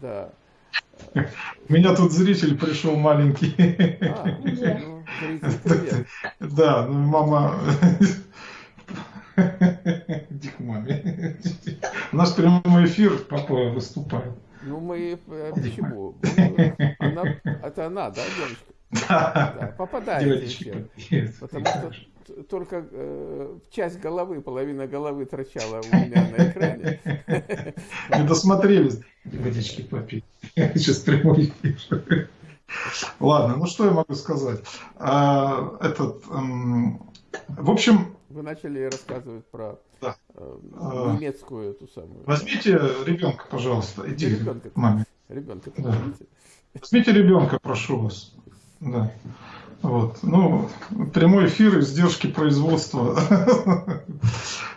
Да. У меня тут зритель пришел маленький. А, ну. Да, ну, мама... Иди к маме. У нас прямой эфир, папа выступает. Ну, мы... э, Почему? Ну, Она, это она, да, девочка? Да, Да, попадает девочки, еще. привет. Потому что только э, часть головы, половина головы торчала у меня на экране. Не досмотрелись. Водички попить. Сейчас прямой эфир. Ладно, ну что я могу сказать? А, этот, эм, в общем, Вы начали рассказывать про Да. э, А. немецкую эту самую. возьмите ребенка, пожалуйста, иди Ребенка. маме. Ребенка, Да. Возьмите ребенка, прошу вас. Да. Вот. Ну, прямой эфир, издержки производства.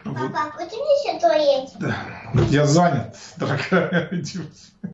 Папа, почему еще туалет? Я занят, дорогая.